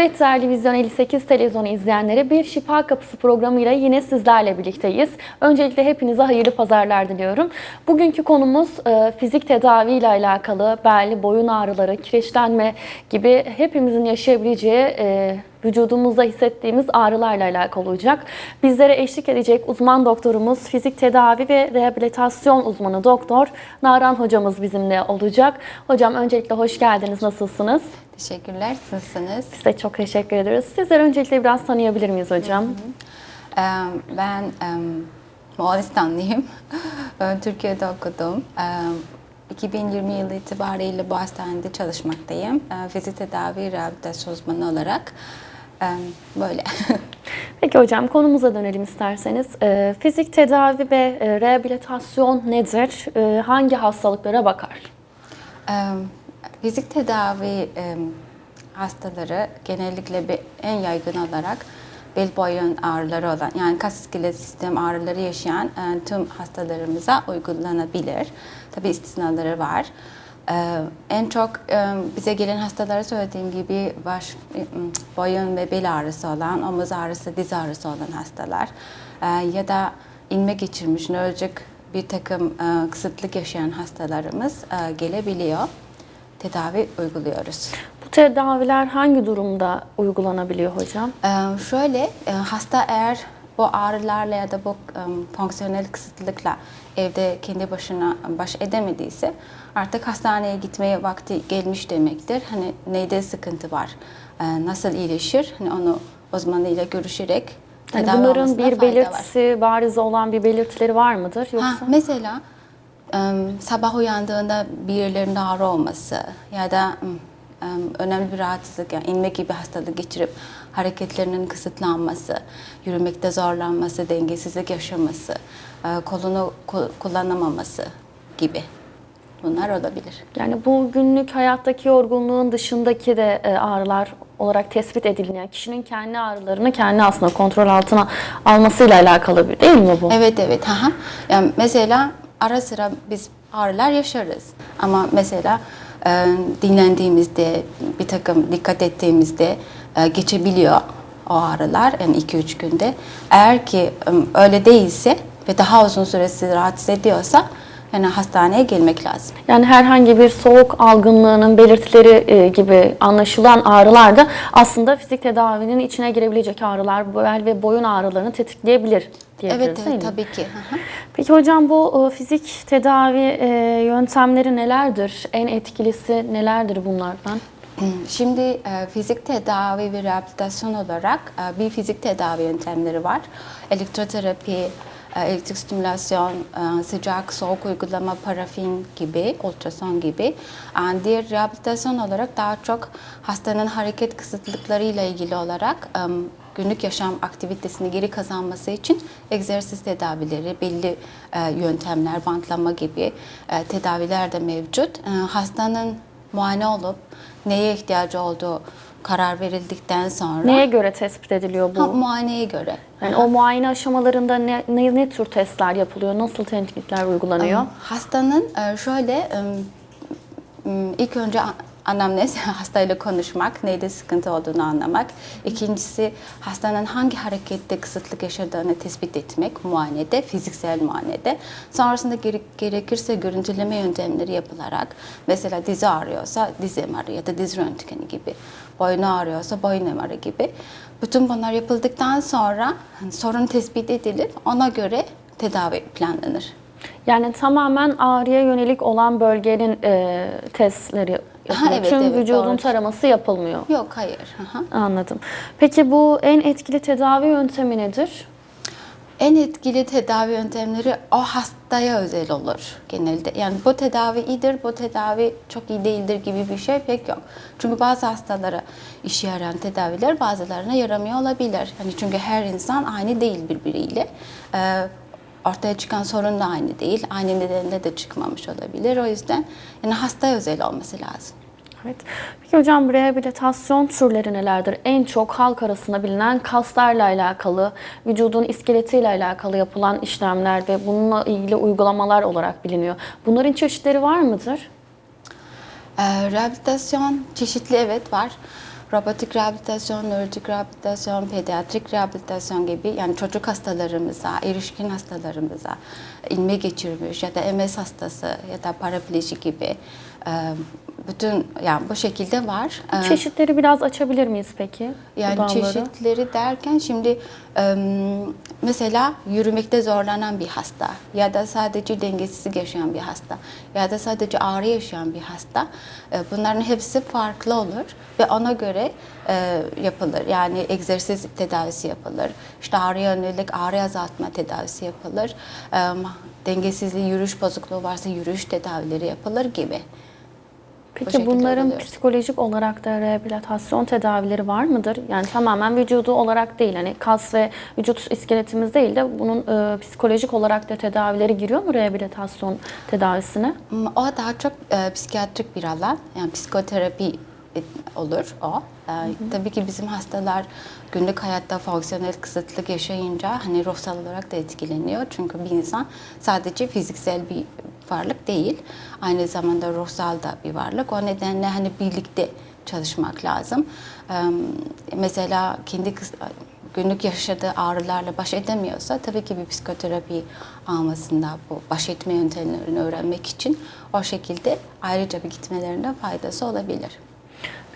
Evet değerli Vizyon 58 televizyonu izleyenleri bir Şifa Kapısı programıyla yine sizlerle birlikteyiz. Öncelikle hepinize hayırlı pazarlar diliyorum. Bugünkü konumuz e, fizik tedavi ile alakalı bel, boyun ağrıları, kireçlenme gibi hepimizin yaşayabileceği e, vücudumuzda hissettiğimiz ağrılarla alakalı olacak. Bizlere eşlik edecek uzman doktorumuz, fizik tedavi ve rehabilitasyon uzmanı doktor Naran hocamız bizimle olacak. Hocam öncelikle hoş geldiniz. Nasılsınız? Teşekkürler. Nasılsınız? Size çok teşekkür ederiz. Sizleri öncelikle biraz tanıyabilir miyiz hocam? Ee, Ben em, Moğolistanlıyım. Ben Türkiye'de okudum. Em, 2020 yılı itibariyle bu hastanede çalışmaktayım. Fizik tedavi rehabilitasyon uzmanı olarak. Böyle. Peki hocam konumuza dönelim isterseniz. Ee, fizik tedavi ve e, rehabilitasyon nedir? Ee, hangi hastalıklara bakar? Fizik tedavi em, hastaları genellikle bir, en yaygın olarak bel boyun ağrıları olan yani kas iskelet sistem ağrıları yaşayan e, tüm hastalarımıza uygulanabilir. Tabi istisnaları var. E, en çok e, bize gelen hastalara söylediğim gibi baş, e, boyun ve bel ağrısı olan, omuz ağrısı, diz ağrısı olan hastalar e, ya da inme geçirmiş, nörolojik bir takım e, kısıtlık yaşayan hastalarımız e, gelebiliyor. Tedavi uyguluyoruz. Bu tedaviler hangi durumda uygulanabiliyor hocam? Ee, şöyle, e, hasta eğer bu ağrılarla ya da bu e, fonksiyonel kısıtlılıkla evde kendi başına baş edemediyse artık hastaneye gitmeye vakti gelmiş demektir. Hani neyde sıkıntı var, e, nasıl iyileşir, hani onu uzmanıyla görüşerek Yani bunların bir fayda var. belirtisi, bariz olan bir belirtileri var mıdır? Yoksa Ha, mesela sabah uyandığında bir yerlerinde ağrı olması ya da em, önemli bir rahatsızlık yani inme gibi hastalık geçirip hareketlerinin kısıtlanması, yürümekte zorlanması, dengesizlik yaşaması, e, kolunu ku- kullanamaması gibi bunlar olabilir. yani bu günlük hayattaki yorgunluğun dışındaki de e, ağrılar olarak tespit edilmeyen kişinin kendi ağrılarını kendi aslında kontrol altına almasıyla alakalı bir değil mi bu? Evet evet. Aha. Yani mesela ara sıra biz ağrılar yaşarız. Ama mesela e, dinlendiğimizde, bir takım dikkat ettiğimizde e, geçebiliyor o ağrılar yani 2-3 günde. Eğer ki e, öyle değilse ve daha uzun süre sizi rahatsız ediyorsa yani hastaneye gelmek lazım. Yani herhangi bir soğuk algınlığının belirtileri e, gibi anlaşılan ağrılar da aslında fizik tedavinin içine girebilecek ağrılar, bel ve boyun ağrılarını tetikleyebilir diyebiliriz Evet, değil evet mi? tabii ki. Aha. Peki hocam bu e, fizik tedavi e, yöntemleri nelerdir? En etkilisi nelerdir bunlardan? Şimdi fizik tedavi ve rehabilitasyon olarak bir fizik tedavi yöntemleri var. Elektroterapi, elektrik stimülasyon, e, sıcak soğuk uygulama, parafin gibi, ultrason gibi. E, Diğer rehabilitasyon olarak daha çok hastanın hareket kısıtlıklarıyla ilgili olarak e, günlük yaşam aktivitesini geri kazanması için egzersiz tedavileri, belli e, yöntemler, bantlama gibi e, tedaviler de mevcut. E, Hastanın muayene olup neye ihtiyacı olduğu karar verildikten sonra Neye göre tespit ediliyor bu? Ha, muayeneye göre. Yani o muayene aşamalarında ne, ne, ne tür testler yapılıyor? Nasıl tetkikler uygulanıyor? Hastanın e, şöyle ilk önce anamnez hastayla konuşmak, neyde sıkıntı olduğunu anlamak. İkincisi hastanın hangi harekette kısıtlık yaşadığını tespit etmek muayenede, fiziksel muayenede. Sonrasında gere- gerekirse görüntüleme yöntemleri yapılarak mesela dizi ağrıyorsa diz MR'ı ya da diz röntgeni gibi, boynu ağrıyorsa boyun MR'ı gibi. Bütün bunlar yapıldıktan sonra hani, sorun tespit edilip ona göre tedavi planlanır. Yani tamamen ağrıya yönelik olan bölgenin e, testleri yapılıyor. evet, Tüm evet, vücudun doğru. taraması yapılmıyor. Yok hayır. Hı. Anladım. Peki bu en etkili tedavi yöntemi nedir? En etkili tedavi yöntemleri o hastaya özel olur genelde. Yani bu tedavi iyidir, bu tedavi çok iyi değildir gibi bir şey pek yok. Çünkü bazı hastalara işe yarayan tedaviler bazılarına yaramıyor olabilir. Yani çünkü her insan aynı değil birbiriyle. Ee, ortaya çıkan sorun da aynı değil. Aynı nedenle de çıkmamış olabilir. O yüzden yani hastaya özel olması lazım. Evet. Peki hocam rehabilitasyon türleri nelerdir? En çok halk arasında bilinen kaslarla alakalı, vücudun iskeletiyle alakalı yapılan işlemler ve bununla ilgili uygulamalar olarak biliniyor. Bunların çeşitleri var mıdır? Ee, rehabilitasyon çeşitli evet var. robotik rehabilitasyon, nörolojik rehabilitasyon, pediatrik rehabilitasyon gibi yani çocuk hastalarımıza, erişkin hastalarımıza, ilme geçirmiş ya da MS hastası ya da parapleji gibi e, bütün yani bu şekilde var. E, Çeşitleri biraz açabilir miyiz peki? yani dalları? çeşitleri derken şimdi mesela yürümekte zorlanan bir hasta ya da sadece dengesizlik yaşayan bir hasta ya da sadece ağrı yaşayan bir hasta e, bunların hepsi farklı olur ve ona göre e, yapılır. Yani egzersiz tedavisi yapılır. İşte ağrıya yönelik ağrı azaltma tedavisi yapılır. Dengesizliği, yürüyüş bozukluğu varsa yürüyüş tedavileri yapılır gibi. Peki bunların oluyor. psikolojik olarak da rehabilitasyon tedavileri var mıdır? Yani tamamen vücudu olarak değil, hani kas ve vücut iskeletimiz değil de bunun e, psikolojik olarak da tedavileri giriyor mu rehabilitasyon tedavisine? Hmm, O daha çok e, psikiyatrik bir alan. Yani psikoterapi e, olur o. E, Tabii ki bizim hastalar günlük hayatta fonksiyonel kısıtlık yaşayınca hani ruhsal olarak da etkileniyor. Çünkü bir insan sadece fiziksel bir varlık değil. Aynı zamanda ruhsal da bir varlık. O nedenle hani birlikte çalışmak lazım. Mesela kendi günlük yaşadığı ağrılarla baş edemiyorsa tabii ki bir psikoterapi almasında bu baş etme yöntemlerini öğrenmek için o şekilde ayrıca bir gitmelerinde faydası olabilir.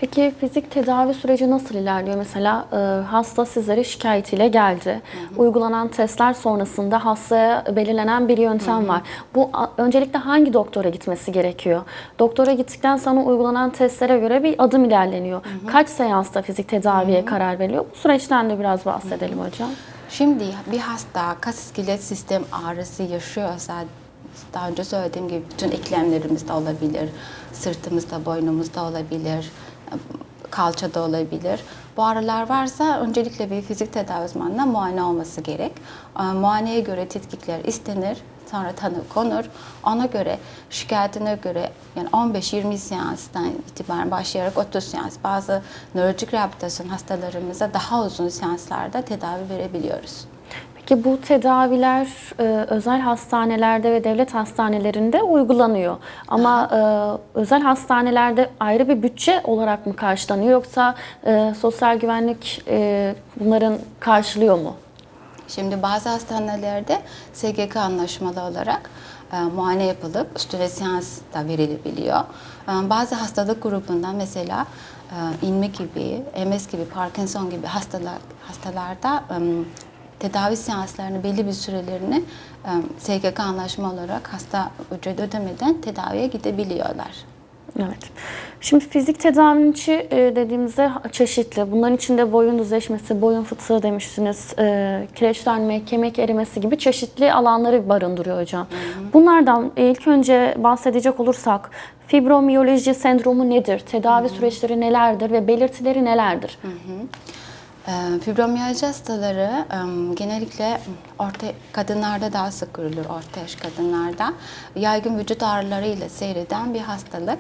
Peki fizik tedavi süreci nasıl ilerliyor? Mesela e, hasta sizlere şikayetiyle geldi. Uygulanan testler sonrasında hastaya belirlenen bir yöntem var. Bu a- öncelikle hangi doktora gitmesi gerekiyor? Doktora gittikten sonra uygulanan testlere göre bir adım ilerleniyor. Kaç seansta fizik tedaviye karar veriliyor? Bu süreçten de biraz bahsedelim hocam. Şimdi bir hasta kas iskelet sistem ağrısı yaşıyorsa daha önce söylediğim gibi bütün eklemlerimizde olabilir, sırtımızda, boynumuzda olabilir, kalçada olabilir. Bu ağrılar varsa öncelikle bir fizik tedavi uzmanına muayene olması gerek. Ee, Muayeneye göre tetkikler istenir, sonra tanı konur. Ona göre şikayetine göre yani 15-20 seanstan itibaren başlayarak 30 seans bazı nörolojik rehabilitasyon hastalarımıza daha uzun seanslarda tedavi verebiliyoruz. Peki bu tedaviler e, özel hastanelerde ve devlet hastanelerinde uygulanıyor. Ama e, özel hastanelerde ayrı bir bütçe olarak mı karşılanıyor yoksa e, sosyal güvenlik e, bunların karşılıyor mu? Şimdi bazı hastanelerde SGK anlaşmalı olarak e, muayene yapılıp üstüne seans da verilebiliyor. E, bazı hastalık grubundan mesela e, inme gibi, MS gibi, Parkinson gibi hastalar hastalarda e, tedavi seanslarını belli bir sürelerini SGK anlaşma olarak hasta ücret ödemeden tedaviye gidebiliyorlar. Evet. Şimdi fizik tedavinin içi dediğimizde çeşitli. Bunların içinde boyun düzleşmesi, boyun fıtığı demiştiniz, kireçlenme, kemik erimesi gibi çeşitli alanları barındırıyor hocam. Bunlardan ilk önce bahsedecek olursak fibromiyaloji sendromu nedir? Tedavi süreçleri nelerdir ve belirtileri nelerdir? Ee, Fibromiyalji hastaları genellikle orta kadınlarda daha sık görülür orta yaş kadınlarda. Yaygın vücut ağrılarıyla seyreden bir hastalık.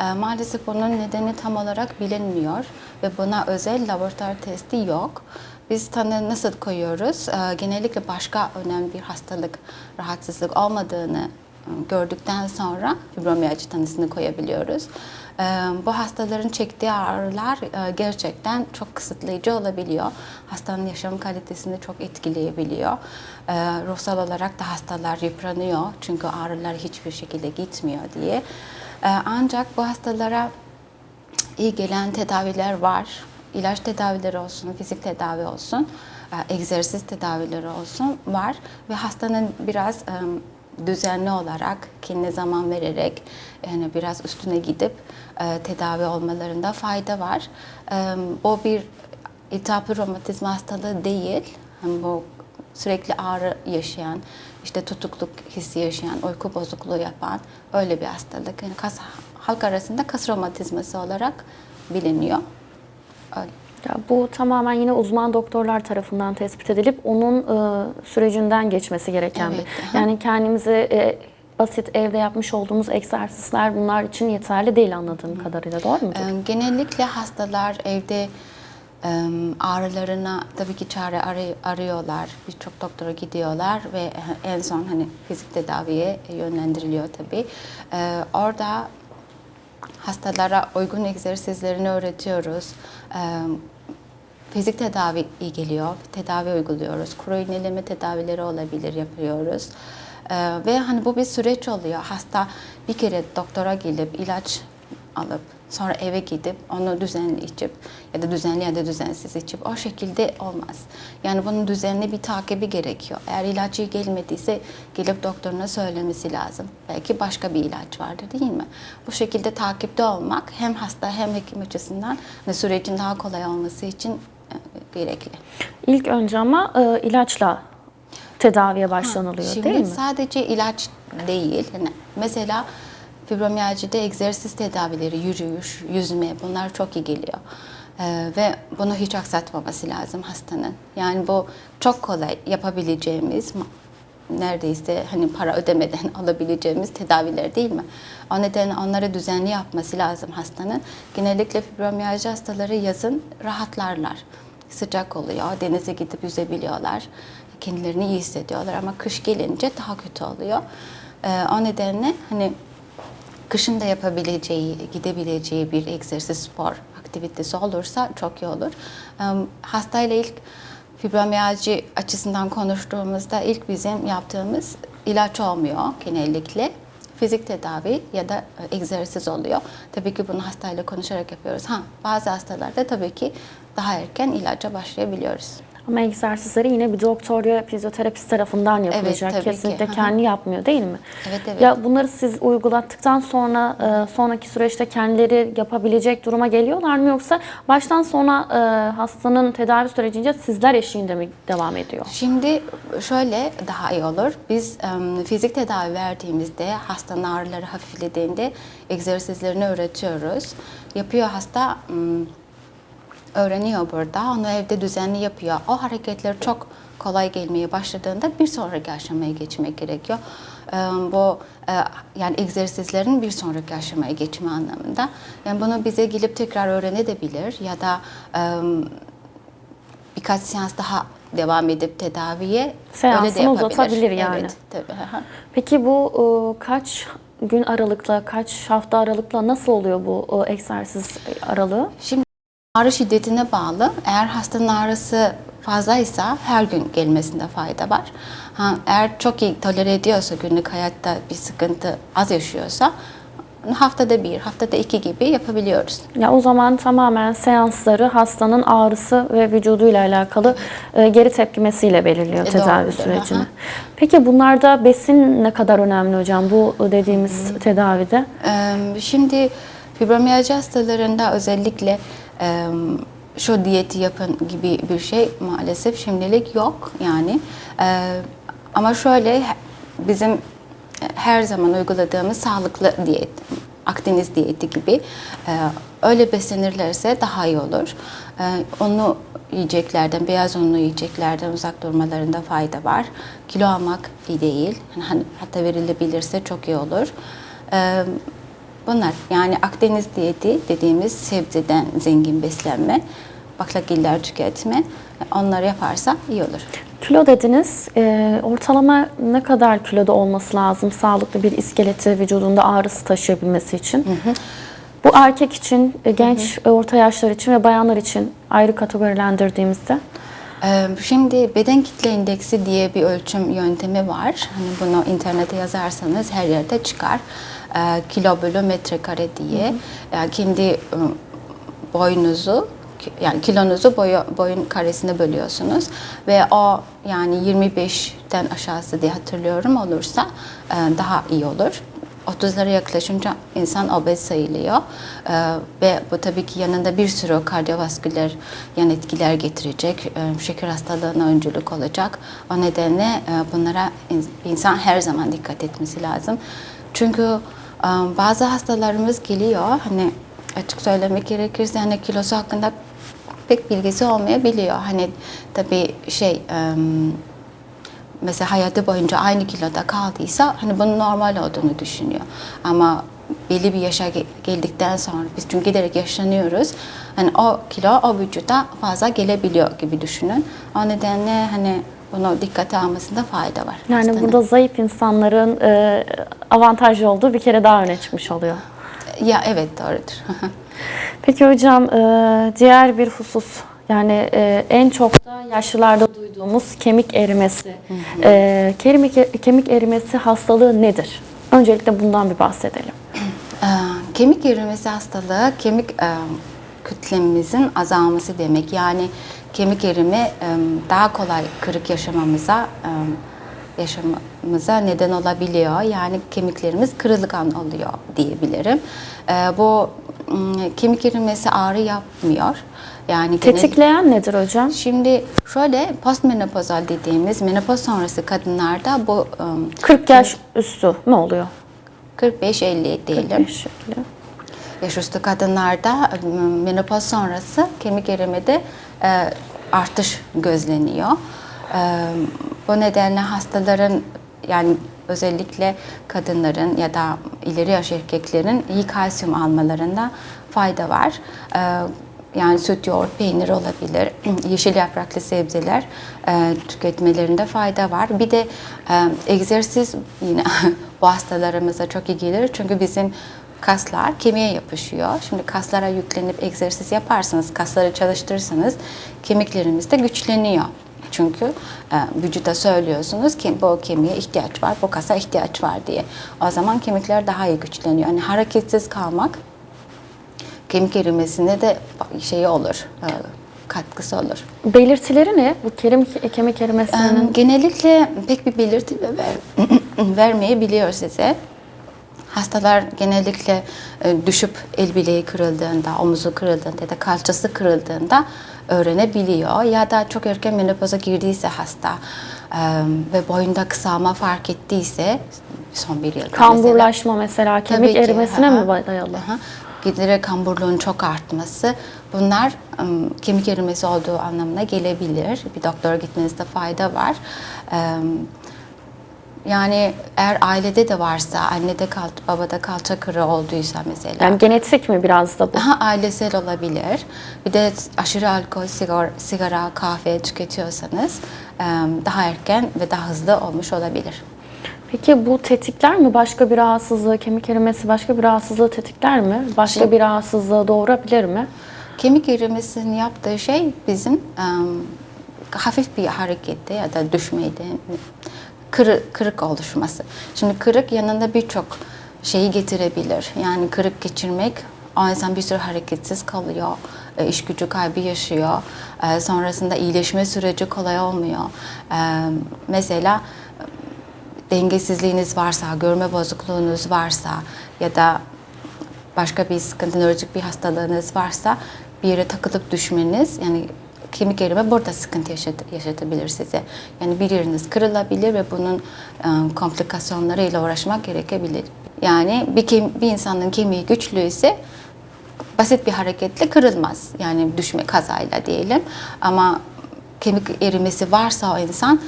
Ee, Maalesef bunun nedeni tam olarak bilinmiyor ve buna özel laboratuvar testi yok. Biz tanı nasıl koyuyoruz? Ee, Genellikle başka önemli bir hastalık, rahatsızlık olmadığını gördükten sonra fibromiyalji tanısını koyabiliyoruz. Bu hastaların çektiği ağrılar gerçekten çok kısıtlayıcı olabiliyor. Hastanın yaşam kalitesini çok etkileyebiliyor. Ruhsal olarak da hastalar yıpranıyor çünkü ağrılar hiçbir şekilde gitmiyor diye. Ancak bu hastalara iyi gelen tedaviler var. İlaç tedavileri olsun, fizik tedavi olsun, egzersiz tedavileri olsun var ve hastanın biraz düzenli olarak kendine zaman vererek yani biraz üstüne gidip e, tedavi olmalarında fayda var. E, Bu bir iltihaplı romatizma hastalığı değil. Yani bu sürekli ağrı yaşayan, işte tutukluk hissi yaşayan, uyku bozukluğu yapan öyle bir hastalık. Yani kas, halk arasında kas romatizması olarak biliniyor. Öyle. Ya bu tamamen yine uzman doktorlar tarafından tespit edilip onun e, sürecinden geçmesi gereken Evet, bir. Yani kendimizi e, basit evde yapmış olduğumuz egzersizler bunlar için yeterli değil anladığım kadarıyla. Doğru mu? Ee, Genellikle hastalar evde ağrılarına tabii ki çare arı- arıyorlar. Birçok doktora gidiyorlar ve en son hani fizik tedaviye yönlendiriliyor tabii. Ee, Orada hastalara uygun egzersizlerini öğretiyoruz. Fizik tedavi iyi geliyor, tedavi uyguluyoruz. Kuru iğneleme tedavileri olabilir, yapıyoruz. Ee, ve hani bu bir süreç oluyor. Hasta bir kere doktora gelip ilaç alıp sonra eve gidip onu düzenli içip ya da düzenli ya da düzensiz içip o şekilde olmaz. Yani bunun düzenli bir takibi gerekiyor. Eğer iyi gelmediyse gelip doktoruna söylemesi lazım. Belki başka bir ilaç vardır değil mi? Bu şekilde takipte olmak hem hasta hem hekim açısından hani sürecin daha kolay olması için gerekli. İlk önce ama e, ilaçla tedaviye başlanılıyor Şimdi değil mi? sadece ilaç değil. Yani mesela fibromiyajide egzersiz tedavileri, yürüyüş, yüzme bunlar çok iyi geliyor. Ee, ve bunu hiç aksatmaması lazım hastanın. Yani bu çok kolay yapabileceğimiz neredeyse hani para ödemeden alabileceğimiz tedaviler değil mi? O nedenle onları düzenli yapması lazım hastanın. Genellikle fibromiyajı hastaları yazın rahatlarlar. Sıcak oluyor, denize gidip yüzebiliyorlar. Kendilerini iyi hissediyorlar ama kış gelince daha kötü oluyor. Ee, o nedenle hani kışın da yapabileceği, gidebileceği bir egzersiz, spor aktivitesi olursa çok iyi olur. Ee, Hastayla ilk fibromiyalji açısından konuştuğumuzda ilk bizim yaptığımız ilaç olmuyor genellikle. Fizik tedavi ya da e, egzersiz oluyor. Tabii ki bunu hastayla konuşarak yapıyoruz. Ha, bazı hastalarda tabii ki daha erken ilaca başlayabiliyoruz. Ama egzersizleri yine bir doktor ya fizyoterapist tarafından yapılacak. ki. Kesinlikle hı. kendi yapmıyor değil mi? Evet, evet. Ya bunları siz uygulattıktan sonra e, sonraki süreçte kendileri yapabilecek duruma geliyorlar mı yoksa baştan sona e, hastanın tedavi sürecince sizler eşliğinde mi devam ediyor? Şimdi şöyle daha iyi olur. Biz em, fizik tedavi verdiğimizde hastanın ağrıları hafiflediğinde egzersizlerini öğretiyoruz. Yapıyor hasta öğreniyor burada. Onu evde düzenli yapıyor. O hareketler çok kolay gelmeye başladığında bir sonraki aşamaya geçmek gerekiyor. Em, Bu e, yani egzersizlerin bir sonraki aşamaya geçme anlamında. Yani bunu bize gelip tekrar öğrenebilir ya da birkaç seans daha devam edip tedaviye Seansını öyle de yapabilir. uzatabilir yani. Evet, tabii. Peki bu e, kaç gün aralıkla, kaç hafta aralıkla nasıl oluyor bu e, egzersiz aralığı? Şimdi ağrı şiddetine bağlı. Eğer hastanın ağrısı fazlaysa her gün gelmesinde fayda var. Ha, eğer çok iyi tolere ediyorsa günlük hayatta bir sıkıntı az yaşıyorsa haftada bir, haftada iki gibi yapabiliyoruz. Ya o zaman tamamen seansları hastanın ağrısı ve vücuduyla alakalı e, geri tepkimesiyle belirliyor E, tedavi doğrudur, sürecini. aha. Peki bunlarda besin ne kadar önemli hocam bu dediğimiz tedavide? Ee, Şimdi fibromiyalji hastalarında özellikle şu diyeti yapın gibi bir şey maalesef şimdilik yok yani. Ama şöyle bizim her zaman uyguladığımız sağlıklı diyet, Akdeniz diyeti gibi öyle beslenirlerse daha iyi olur. Onu yiyeceklerden, beyaz unlu yiyeceklerden uzak durmalarında fayda var. Kilo almak iyi değil. Hani hatta verilebilirse çok iyi olur. Bunlar yani Akdeniz diyeti dediğimiz sebzeden zengin beslenme, baklagiller tüketme onları yaparsa iyi olur. Kilo dediniz. E, ortalama ne kadar kiloda olması lazım sağlıklı bir iskeleti vücudunda ağrısı taşıyabilmesi için? Bu erkek için, e, genç, e, orta yaşlar için ve bayanlar için ayrı kategorilendirdiğimizde Ee, Şimdi beden kitle indeksi diye bir ölçüm yöntemi var. Hani bunu internete yazarsanız her yerde çıkar. Ee, Kilo bölü metrekare diye. Yani kendi e, boyunuzu yani kilonuzu boyu, boyun karesine bölüyorsunuz ve o yani 25'ten aşağısı diye hatırlıyorum olursa e, daha iyi olur. 30'lara yaklaşınca insan obez sayılıyor Ee, ve bu tabii ki yanında bir sürü kardiyovasküler yan etkiler getirecek, Ee, şeker hastalığına öncülük olacak. O nedenle e, bunlara in- insan her zaman dikkat etmesi lazım. Çünkü e, bazı hastalarımız geliyor, hani açık söylemek gerekirse hani kilosu hakkında pek bilgisi olmayabiliyor. Hani tabii şey... mesela hayatı boyunca aynı kiloda kaldıysa hani bunun normal olduğunu düşünüyor. Ama belli bir yaşa ge- geldikten sonra biz çünkü giderek yaşlanıyoruz. Hani o kilo o vücuda fazla gelebiliyor gibi düşünün. O nedenle hani bunu dikkate almasında fayda var. yani hastanın. burada zayıf insanların e, avantajlı olduğu bir kere daha öne çıkmış oluyor. Ya evet doğrudur. Peki hocam e, diğer bir husus yani e, en çok da yaşlılarda duyduğumuz kemik erimesi. E, kemik, kemik erimesi hastalığı nedir? Öncelikle bundan bir bahsedelim. Ee, Kemik erimesi hastalığı kemik e, kütlemimizin azalması demek. Yani kemik erimi daha kolay kırık yaşamamıza yaşamamıza neden olabiliyor. Yani kemiklerimiz kırılgan oluyor diyebilirim. E, Bu kemik erimesi ağrı yapmıyor. Yani genel- Tetikleyen nedir hocam? Şimdi şöyle postmenopozal dediğimiz menopoz sonrası kadınlarda bu e, 40 yaş üstü ne oluyor? 45-50 diyelim. Bir şekilde. Yaş üstü kadınlarda menopoz sonrası kemik erimede artış gözleniyor. E, bu nedenle hastaların yani özellikle kadınların ya da ileri yaş erkeklerin iyi kalsiyum almalarında fayda var. E, yani süt, yoğurt, peynir olabilir, yeşil yapraklı sebzeler e, tüketmelerinde fayda var. Bir de e, egzersiz yine bu hastalarımıza çok iyi gelir çünkü bizim kaslar kemiğe yapışıyor. Şimdi kaslara yüklenip egzersiz yaparsanız, kasları çalıştırırsanız kemiklerimiz de güçleniyor. Çünkü e, vücuda söylüyorsunuz ki bu kemiğe ihtiyaç var, bu kasa ihtiyaç var diye. O zaman kemikler daha iyi güçleniyor. Yani hareketsiz kalmak kemik erimesine de şey olur, e, katkısı olur. Belirtileri ne? Bu kemik, kemik erimesinin Em, Genellikle pek bir belirti ver, vermeyebiliyor size. Hastalar genellikle e, düşüp el bileği kırıldığında, omuzu kırıldığında ya da kalçası kırıldığında öğrenebiliyor. Ya da çok erken menopoza girdiyse hasta e, ve boyunda kısalma fark ettiyse son bir yılda mesela. kamburlaşma mesela kemik Tabii ki, erimesine aha. mi dayalı? Aha. Giderek kamburluğun çok artması bunlar ım, kemik erimesi olduğu anlamına gelebilir. Bir doktora gitmenizde fayda var. Em, Yani eğer ailede de varsa, annede kal, babada kalça kırığı olduysa mesela. Yani genetik mi biraz da bu? Daha ailesel olabilir. Bir de aşırı alkol, sigara, sigara kahve tüketiyorsanız daha erken ve daha hızlı olmuş olabilir. Peki bu tetikler mi başka bir rahatsızlığı, kemik erimesi başka bir rahatsızlığı tetikler mi? Başka bir rahatsızlığı doğurabilir mi? Kemik erimesinin yaptığı şey bizim hafif bir harekette ya da düşmeyde kırık, kırık oluşması. Şimdi kırık yanında birçok şeyi getirebilir. Yani kırık geçirmek o insan bir süre hareketsiz kalıyor, e, iş gücü kaybı yaşıyor. E, Sonrasında iyileşme süreci kolay olmuyor. E, Mesela dengesizliğiniz varsa, görme bozukluğunuz varsa ya da başka bir sıkıntı, nörolojik bir hastalığınız varsa bir yere takılıp düşmeniz yani kemik erime burada sıkıntı yaşat- yaşatabilir size. Yani bir yeriniz kırılabilir ve bunun e, komplikasyonlarıyla uğraşmak gerekebilir. Yani bir, kem- bir insanın kemiği güçlüyse basit bir hareketle kırılmaz. Yani düşme kazayla diyelim. Ama kemik erimesi varsa o insan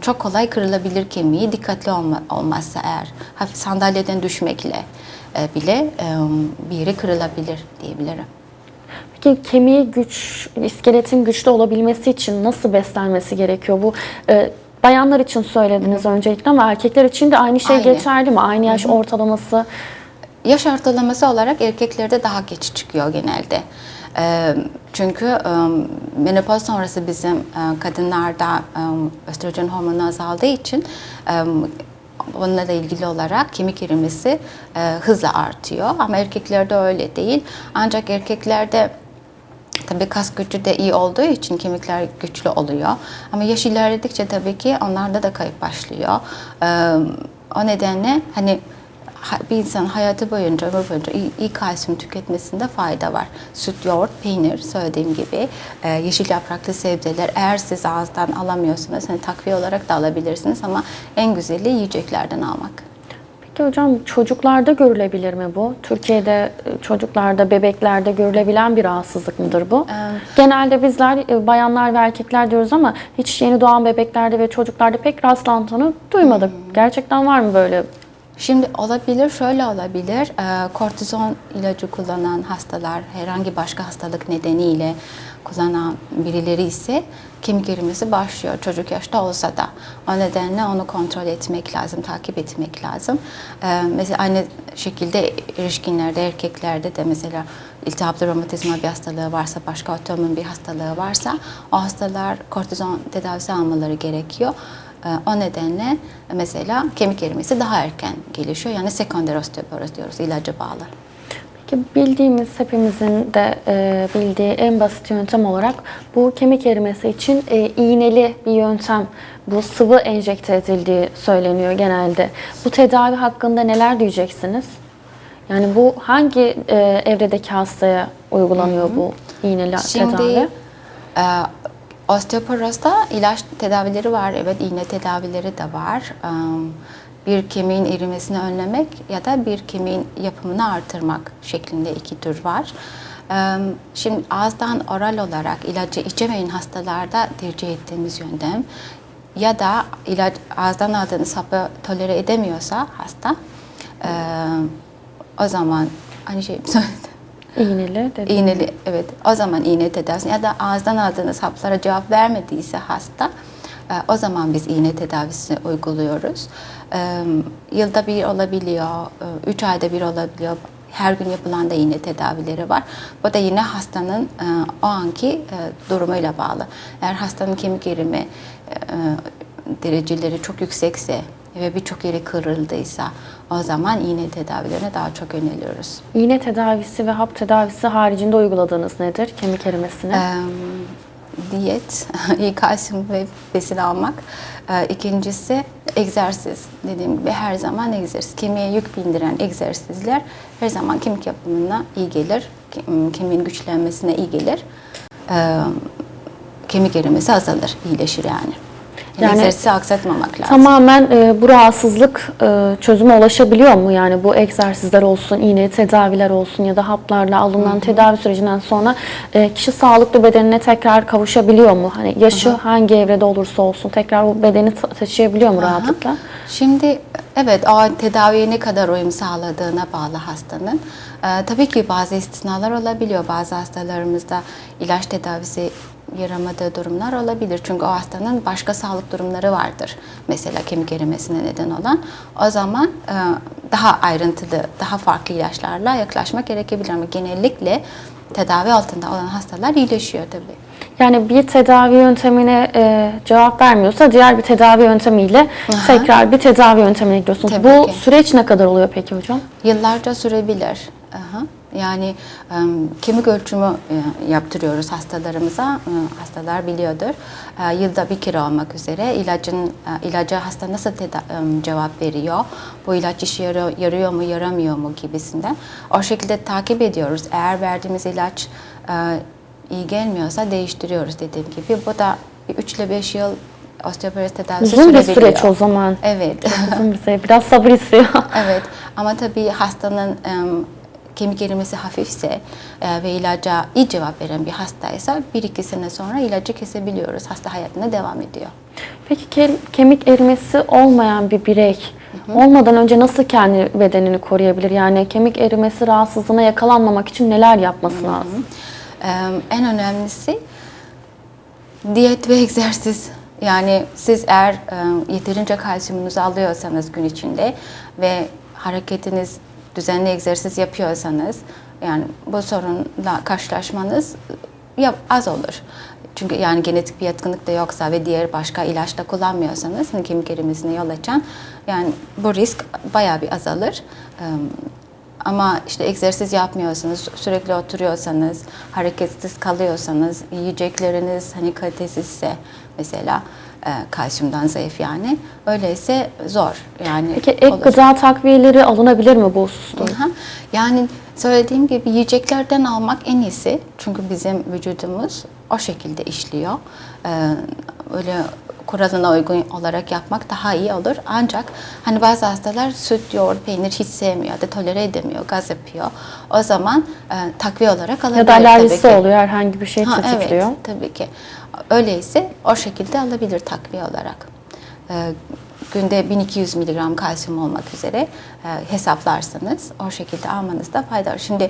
çok kolay kırılabilir kemiği dikkatli olma, olmazsa eğer hafif sandalyeden düşmekle bile bir yeri kırılabilir diyebilirim. Peki kemiği güç, iskeletin güçlü olabilmesi için nasıl beslenmesi gerekiyor? Bu e, bayanlar için söylediniz öncelikle ama erkekler için de aynı şey Aynı. geçerli mi? Aynı yaş ortalaması. Yaş ortalaması olarak erkeklerde daha geç çıkıyor genelde. Ee, Çünkü e, menopoz sonrası bizim e, kadınlarda e, östrojen hormonu azaldığı için e, onunla da ilgili olarak kemik erimesi e, hızla artıyor. Ama erkeklerde öyle değil. Ancak erkeklerde Tabii kas gücü de iyi olduğu için kemikler güçlü oluyor. Ama yaş ilerledikçe tabii ki onlarda da kayıp başlıyor. Ee, o nedenle hani ha- bir insan hayatı boyunca, ömür boyunca iyi, iyi kalsiyum tüketmesinde fayda var. Süt, yoğurt, peynir söylediğim gibi e, yeşil yapraklı sebzeler eğer siz ağızdan alamıyorsanız hani takviye olarak da alabilirsiniz ama en güzeli yiyeceklerden almak. Peki hocam çocuklarda görülebilir mi bu? Türkiye'de e, çocuklarda, bebeklerde görülebilen bir rahatsızlık mıdır bu? Evet. Genelde bizler e, bayanlar ve erkekler diyoruz ama hiç yeni doğan bebeklerde ve çocuklarda pek rastlantını duymadık. Gerçekten var mı böyle? Şimdi olabilir, şöyle olabilir. Ee, kortizon ilacı kullanan hastalar, herhangi başka hastalık nedeniyle kullanan birileri ise kemik erimesi başlıyor çocuk yaşta olsa da. O nedenle onu kontrol etmek lazım, takip etmek lazım. Ee, mesela aynı şekilde erişkinlerde, erkeklerde de mesela iltihaplı romatizma bir hastalığı varsa, başka otoimmün bir hastalığı varsa o hastalar kortizon tedavisi almaları gerekiyor. Ee, O nedenle mesela kemik erimesi daha erken gelişiyor. Yani sekonder osteoporoz diyoruz, ilaca bağlı. Peki bildiğimiz hepimizin de e, bildiği en basit yöntem olarak bu kemik erimesi için e, iğneli bir yöntem, bu sıvı enjekte edildiği söyleniyor genelde. Bu tedavi hakkında neler diyeceksiniz? Yani bu hangi e, evredeki hastaya uygulanıyor bu iğneli Şimdi tedavi? e, osteoporozda ilaç tedavileri var. Evet iğne tedavileri de var. E, bir kemiğin erimesini önlemek ya da bir kemiğin yapımını artırmak şeklinde iki tür var. Şimdi ağızdan oral olarak ilacı içemeyen hastalarda tercih ettiğimiz yöntem ya da ilaç ağızdan aldığınız hapı tolere edemiyorsa hasta o zaman aynı şey söyledim. İğneli dedi. İğneli evet o zaman iğne tedavisi ya da ağızdan aldığınız haplara cevap vermediyse hasta o zaman biz iğne tedavisi uyguluyoruz. Yılda bir olabiliyor, üç ayda bir olabiliyor. Her gün yapılan da iğne tedavileri var. Bu da yine hastanın o anki durumuyla bağlı. Eğer hastanın kemik erimi dereceleri çok yüksekse ve birçok yeri kırıldıysa o zaman iğne tedavilerine daha çok yöneliyoruz. İğne tedavisi ve hap tedavisi haricinde uyguladığınız nedir kemik erimesine? Eee, diyet, iyi kalsiyum ve besin almak. Eee, İkincisi egzersiz. Dediğim gibi her zaman egzersiz. Kemiğe yük bindiren egzersizler her zaman kemik yapımına iyi gelir. Ke- Kemiğin güçlenmesine iyi gelir. Eee, Kemik erimesi azalır, iyileşir yani. Yani, egzersizi aksatmamak lazım. Tamamen e, bu rahatsızlık e, çözüme ulaşabiliyor mu? Yani bu egzersizler olsun, iğne tedaviler olsun ya da haplarla alınan tedavi sürecinden sonra e, kişi sağlıklı bedenine tekrar kavuşabiliyor mu? Hani yaşı hangi evrede olursa olsun tekrar bu bedeni ta- taşıyabiliyor mu rahatlıkla? Şimdi evet o tedaviye ne kadar uyum sağladığına bağlı hastanın. Ee, tabii ki bazı istisnalar olabiliyor. Bazı hastalarımızda ilaç tedavisi yaramadığı durumlar olabilir. Çünkü o hastanın başka sağlık durumları vardır. Mesela kemik erimesine neden olan. O zaman e, daha ayrıntılı, daha farklı ilaçlarla yaklaşmak gerekebilir. Ama genellikle tedavi altında olan hastalar iyileşiyor tabii. Yani bir tedavi yöntemine e, cevap vermiyorsa diğer bir tedavi yöntemiyle tekrar bir tedavi yöntemine gidiyorsunuz. Tabii bu ki. süreç ne kadar oluyor peki hocam? Yıllarca sürebilir. Aha. Yani em, kemik ölçümü e, yaptırıyoruz hastalarımıza. E, Hastalar biliyordur. E, Yılda bir kere olmak üzere ilacın e, ilaca hasta nasıl teda- em, cevap veriyor? Bu ilaç işe yarıyor, yarıyor mu, yaramıyor mu gibisinden. O şekilde takip ediyoruz. Eğer verdiğimiz ilaç e, iyi gelmiyorsa değiştiriyoruz dediğim gibi. Bu da 3 ile 5 yıl osteoporoz tedavisi Uzun bir süreç o zaman. Evet. Uzun bir süreç. Biraz sabır istiyor. Evet ama tabii hastanın kemik erimesi hafifse e, ve ilaca iyi cevap veren bir hastaysa bir iki sene sonra ilacı kesebiliyoruz. Hasta hayatına devam ediyor. Peki ke- kemik erimesi olmayan bir birey olmadan önce nasıl kendi bedenini koruyabilir? Yani kemik erimesi rahatsızlığına yakalanmamak için neler yapması lazım? Em, en önemlisi diyet ve egzersiz. Yani siz eğer e, yeterince kalsiyumunuzu alıyorsanız gün içinde ve hareketiniz düzenli egzersiz yapıyorsanız yani bu sorunla karşılaşmanız ya, az olur. Çünkü yani genetik bir yatkınlık da yoksa ve diğer başka ilaç da kullanmıyorsanız hani kemik erimesine yol açan yani bu risk bayağı bir azalır. Ama işte egzersiz yapmıyorsanız, sürekli oturuyorsanız, hareketsiz kalıyorsanız, yiyecekleriniz hani kalitesizse mesela kalsiyumdan zayıf yani. Öyleyse zor yani. Peki ek olur. gıda takviyeleri alınabilir mi bu hususta? Aha. Yani söylediğim gibi yiyeceklerden almak en iyisi. Çünkü bizim vücudumuz o şekilde işliyor. Ee, öyle kuralına uygun olarak yapmak daha iyi olur. Ancak hani bazı hastalar süt, yoğurt, peynir hiç sevmiyor da tolere edemiyor, gaz yapıyor. O zaman e, takviye olarak alabilir Ya da alerjisi oluyor, herhangi bir şey Ha, tetikliyor. evet, tabii ki. Öyleyse o şekilde alabilir takviye olarak. Ee, günde 1200 miligram kalsiyum olmak üzere e, hesaplarsanız o şekilde almanızda fayda var. Şimdi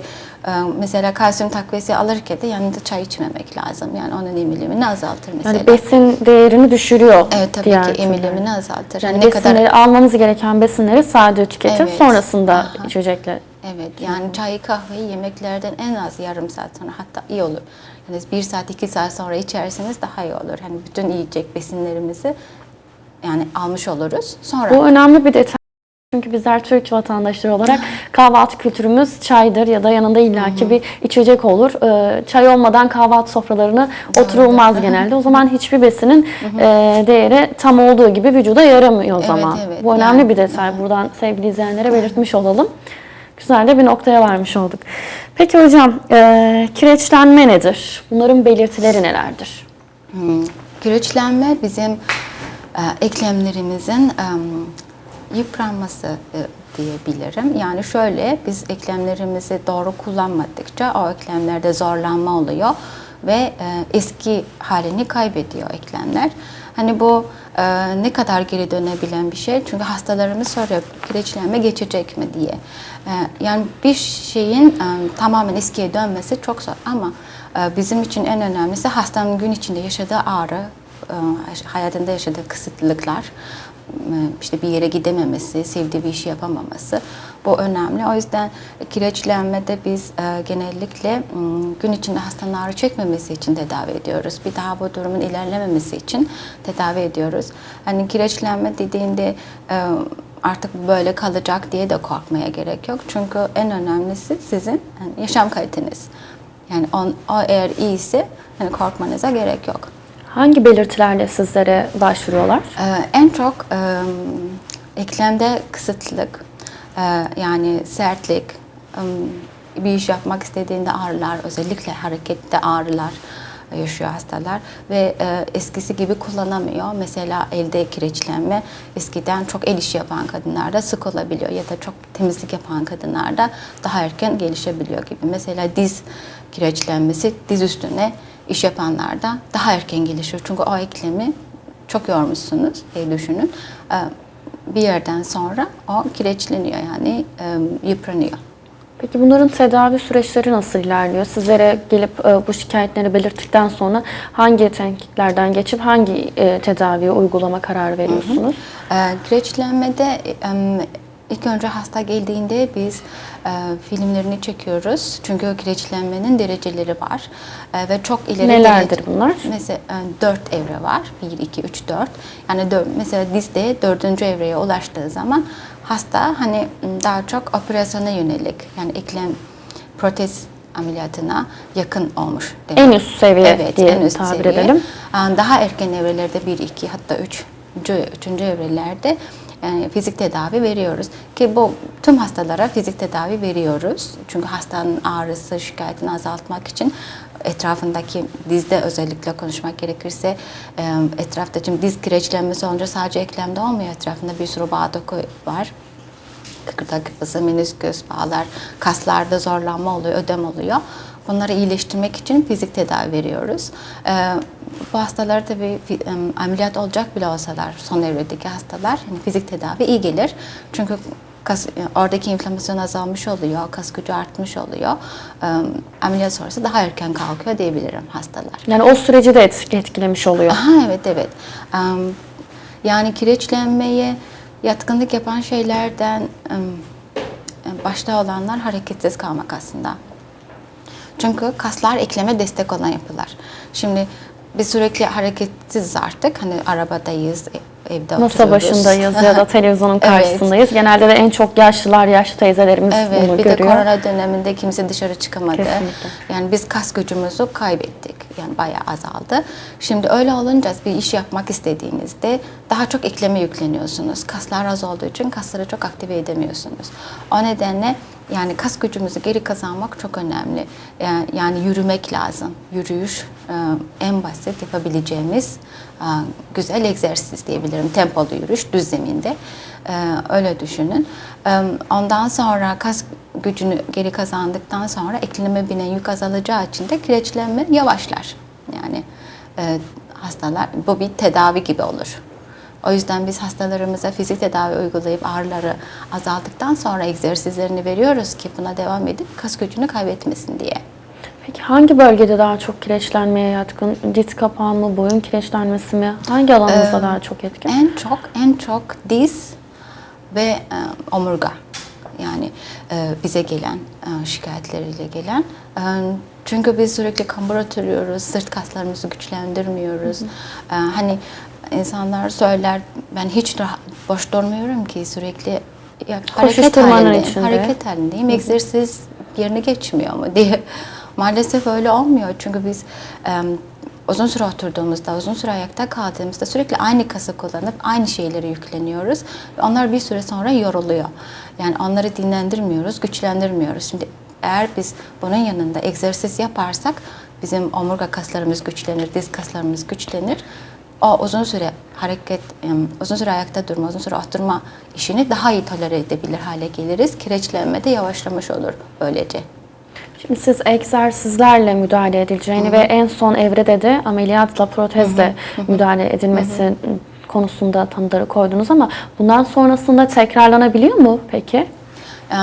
e, mesela kalsiyum takviyesi alırken de yanında çay içmemek lazım. Yani onun emilimini azaltır mesela. Yani besin değerini düşürüyor. evet tabii diğer ki türler. emilimini azaltır. Yani ne kadar almanız gereken besinleri sade tüketip Evet. sonrasında Aha. içecekle. Evet yani çayı kahveyi yemeklerden en az yarım saat sonra hatta iyi olur. Yani bir saat iki saat sonra içerseniz daha iyi olur. Hani bütün yiyecek besinlerimizi yani almış oluruz. Sonra Bu önemli bir detay. Çünkü bizler Türk vatandaşları olarak kahvaltı kültürümüz çaydır ya da yanında illaki bir içecek olur. Ee, Çay olmadan kahvaltı sofralarına oturulmaz genelde. O zaman hiçbir besinin e, değeri tam olduğu gibi vücuda yaramıyor o Evet, zaman. evet. Bu önemli Yani- bir detay. Buradan sevgili izleyenlere belirtmiş olalım. Güzel de bir noktaya varmış olduk. Peki hocam, e, kireçlenme nedir? Bunların belirtileri nelerdir? Hmm, Kireçlenme bizim e, eklemlerimizin e, yıpranması e, diyebilirim. Yani şöyle biz eklemlerimizi doğru kullanmadıkça o eklemlerde zorlanma oluyor ve e, eski halini kaybediyor eklemler. Hani bu e, ne kadar geri dönebilen bir şey. Çünkü hastalarımız soruyor kireçlenme geçecek mi diye. E, yani bir şeyin e, tamamen eskiye dönmesi çok zor ama e, bizim için en önemlisi hastanın gün içinde yaşadığı ağrı, e, hayatında yaşadığı kısıtlılıklar, işte bir yere gidememesi, sevdiği bir işi yapamaması bu önemli. O yüzden kireçlenmede biz e, genellikle gün içinde hastanın ağrı çekmemesi için tedavi ediyoruz. Bir daha bu durumun ilerlememesi için tedavi ediyoruz. Hani kireçlenme dediğinde e, artık böyle kalacak diye de korkmaya gerek yok. Çünkü en önemlisi sizin yani yaşam kaliteniz. Yani on, o eğer iyiyse hani korkmanıza gerek yok. Hangi belirtilerle sizlere başvuruyorlar? Ee, en çok e, eklemde kısıtlılık, e, yani sertlik, e, bir iş yapmak istediğinde ağrılar, özellikle harekette ağrılar yaşıyor hastalar ve e, eskisi gibi kullanamıyor. Mesela elde kireçlenme eskiden çok el işi yapan kadınlarda sık olabiliyor ya da çok temizlik yapan kadınlarda daha erken gelişebiliyor gibi. Mesela diz kireçlenmesi diz üstüne iş yapanlarda daha erken gelişiyor. Çünkü o eklemi çok yormuşsunuz diye düşünün. E, Bir yerden sonra o kireçleniyor yani e, yıpranıyor. Peki bunların tedavi süreçleri nasıl ilerliyor? Sizlere gelip e, bu şikayetleri belirttikten sonra hangi tenkitlerden geçip hangi e, tedaviyi uygulama kararı veriyorsunuz? E, kireçlenmede e, ilk önce hasta geldiğinde biz e, filmlerini çekiyoruz. Çünkü kireçlenmenin dereceleri var. E, ve çok ileri Nelerdir derece- bunlar? Mesela e, 4 evre var. 1, 2, 3, 4. Yani dör- mesela dizde dördüncü evreye ulaştığı zaman hasta hani daha çok operasyona yönelik yani eklem protez ameliyatına yakın olmuş demek. En üst seviye Evet, diye en üst tabir seviye. edelim. Daha erken evrelerde 1, 2 hatta 3. Üçüncü evrelerde yani fizik tedavi veriyoruz. Ki bu tüm hastalara fizik tedavi veriyoruz. Çünkü hastanın ağrısı, şikayetini azaltmak için etrafındaki dizde özellikle konuşmak gerekirse e, etrafta şimdi diz kireçlenmesi olunca sadece eklemde olmuyor. Etrafında bir sürü bağ doku var kıkırdak yapısı, menisküs, bağlar, kaslarda zorlanma oluyor, ödem oluyor. Bunları iyileştirmek için fizik tedavi veriyoruz. Ee, bu hastalar tabii ameliyat olacak bile olsalar, son evredeki hastalar yani fizik tedavi iyi gelir. Çünkü kas, oradaki inflamasyon azalmış oluyor, kas gücü artmış oluyor. Ee, ameliyat sonrası daha erken kalkıyor diyebilirim hastalar. Yani o süreci de et- etkilemiş oluyor. Aha evet evet. Em, yani kireçlenmeye yatkınlık yapan şeylerden başta olanlar hareketsiz kalmak aslında. Çünkü kaslar ekleme destek olan yapılar. Şimdi biz sürekli hareketsiz artık. Hani arabadayız, e- evde Masa oturuyoruz. başındayız ya da televizyonun Evet. karşısındayız. Genelde de en çok yaşlılar, yaşlı teyzelerimiz Evet, bunu bir de görüyor. korona döneminde kimse dışarı çıkamadı. Kesinlikle. Yani biz kas gücümüzü kaybettik. Yani bayağı azaldı. Şimdi öyle olunca bir iş yapmak istediğinizde daha çok ekleme yükleniyorsunuz. Kaslar az olduğu için kasları çok aktive edemiyorsunuz. O nedenle yani kas gücümüzü geri kazanmak çok önemli. Yani, yani yürümek lazım. Yürüyüş e, en basit yapabileceğimiz e, güzel egzersiz diyebilirim. Tempolu yürüyüş düz zeminde. E, öyle düşünün. E, Ondan sonra kas gücünü geri kazandıktan sonra ekleme binen yük azalacağı için de kireçlenme yavaşlar. Yani e, hastalar bu bir tedavi gibi olur. O yüzden biz hastalarımıza fizik tedavi uygulayıp ağrıları azaldıktan sonra egzersizlerini veriyoruz ki buna devam edip kas gücünü kaybetmesin diye. Peki hangi bölgede daha çok kireçlenmeye yatkın? Diz kapağı mı, boyun kireçlenmesi mi? Hangi alanınızda daha çok etkin? En çok en çok diz ve e, omurga. Yani e, bize gelen e, şikayetleriyle gelen. E, çünkü biz sürekli kambur oturuyoruz, sırt kaslarımızı güçlendirmiyoruz. E, hani insanlar söyler ben hiç rahat, boş durmuyorum ki sürekli ya, hareket halindeyim, içinde. hareket halindeyim. Egzersiz yerine geçmiyor mu diye. Maalesef öyle olmuyor çünkü biz e, uzun süre oturduğumuzda, uzun süre ayakta kaldığımızda sürekli aynı kası kullanıp aynı şeyleri yükleniyoruz. Onlar bir süre sonra yoruluyor. Yani onları dinlendirmiyoruz, güçlendirmiyoruz. Şimdi eğer biz bunun yanında egzersiz yaparsak bizim omurga kaslarımız güçlenir, diz kaslarımız güçlenir. O uzun süre hareket, uzun süre ayakta durma, uzun süre oturma işini daha iyi tolere edebilir hale geliriz. Kireçlenme de yavaşlamış olur böylece. Şimdi siz egzersizlerle müdahale edileceğini ve en son evrede de ameliyatla protezle müdahale edilmesi konusunda tanıları koydunuz ama bundan sonrasında tekrarlanabiliyor mu peki? Ee,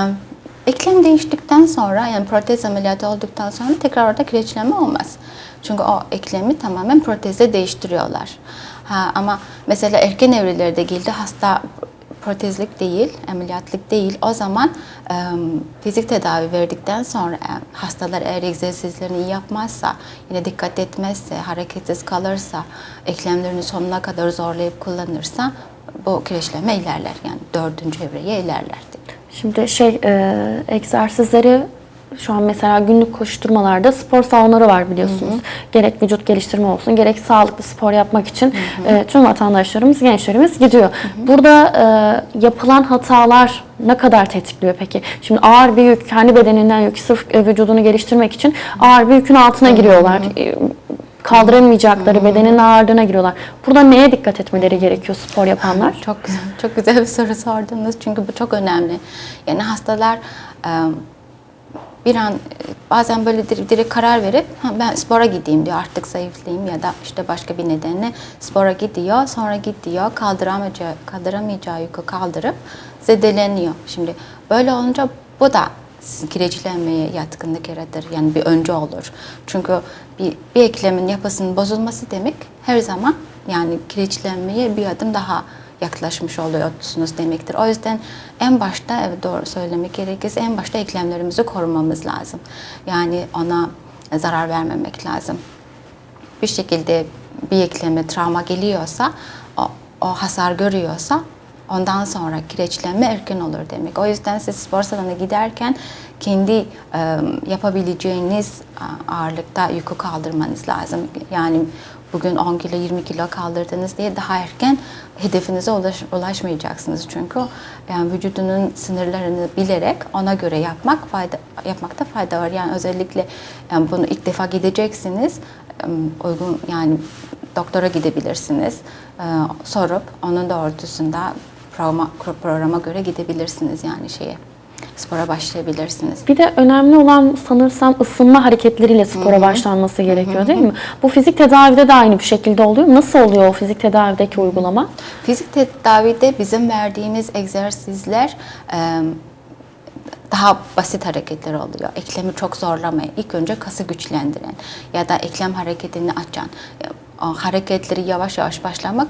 Eklem değiştikten sonra yani protez ameliyatı olduktan sonra tekrar orada kireçlenme olmaz. Çünkü o eklemi tamamen protezle değiştiriyorlar. Ha, ama mesela erken evrelerde geldi hasta protezlik değil, ameliyatlık değil. O zaman e, fizik tedavi verdikten sonra e, hastalar eğer egzersizlerini iyi yapmazsa, yine dikkat etmezse, hareketsiz kalırsa, eklemlerini sonuna kadar zorlayıp kullanırsa bu kireçlenme ilerler. Yani dördüncü evreye ilerler. Şimdi şey e, egzersizleri şu an mesela günlük koşturmalarda spor salonları var biliyorsunuz. Gerek vücut geliştirme olsun, gerek sağlıklı spor yapmak için e, tüm vatandaşlarımız, gençlerimiz gidiyor. Burada e, yapılan hatalar ne kadar tetikliyor peki? Şimdi ağır bir yük, kendi bedeninden yük, sırf e, vücudunu geliştirmek için ağır bir yükün altına giriyorlar. E, kaldıramayacakları bedenin ağırlığına giriyorlar. Burada neye dikkat etmeleri gerekiyor spor yapanlar? Çok güzel, çok güzel bir soru sordunuz çünkü bu çok önemli. Yani hastalar e, bir an bazen böyle dir- direkt karar verip "Ha, ben spora gideyim diyor artık zayıflayayım ya da işte başka bir nedenle spora gidiyor sonra gidiyor kaldıramayacağı, kaldıramayacağı yükü kaldırıp zedeleniyor. Şimdi böyle olunca bu da kireçlenmeye yatkınlık yaratır. Yani bir önce olur. Çünkü bir, bir eklemin yapısının bozulması demek her zaman yani kireçlenmeye bir adım daha yaklaşmış oluyorsunuz demektir. O yüzden en başta evet doğru söylemek gerekirse en başta eklemlerimizi korumamız lazım. Yani ona zarar vermemek lazım. Bir şekilde bir ekleme travma geliyorsa, o, o hasar görüyorsa ondan sonra kireçlenme erken olur demek. O yüzden siz spor salonuna giderken kendi e, yapabileceğiniz ağırlıkta yükü kaldırmanız lazım. Yani bugün 10 kilo 20 kilo kaldırdınız diye daha erken hedefinize ulaş, ulaşmayacaksınız. Çünkü yani vücudunun sınırlarını bilerek ona göre yapmak fayda yapmakta fayda var. Yani özellikle yani bunu ilk defa gideceksiniz. e, Uygun yani doktora gidebilirsiniz. E, sorup onun doğrultusunda programa, programa göre gidebilirsiniz yani şeye. Spora başlayabilirsiniz. Bir de önemli olan sanırsam ısınma hareketleriyle spora başlanması gerekiyor değil mi? Bu fizik tedavide de aynı bir şekilde oluyor. Nasıl oluyor o fizik tedavideki uygulama? Fizik tedavide bizim verdiğimiz egzersizler daha basit hareketler oluyor. Eklemi çok zorlamayan, ilk önce kası güçlendiren ya da eklem hareketini açan, hareketleri yavaş yavaş başlamak